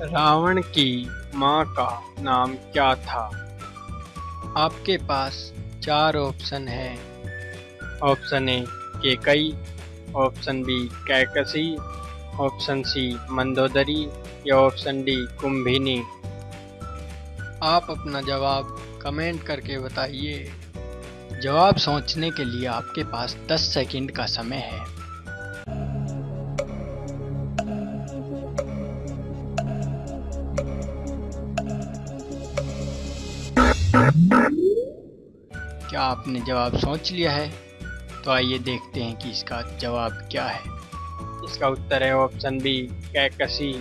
रावण की माँ का नाम क्या था? आपके पास चार ऑप्शन हैं। Option A Kaikeyi. Option B Kaikasi. Option C Mandodari. या ऑप्शन डी कुंभिनी। आप अपना जवाब कमेंट करके बताइए। जवाब सोचने के लिए आपके पास 10 सेकंड का समय है। क्या आपने जवाब सोच लिया है? तो आइए देखते हैं कि इसका जवाब क्या है। इसका उत्तर है ऑप्शन बी कैकसी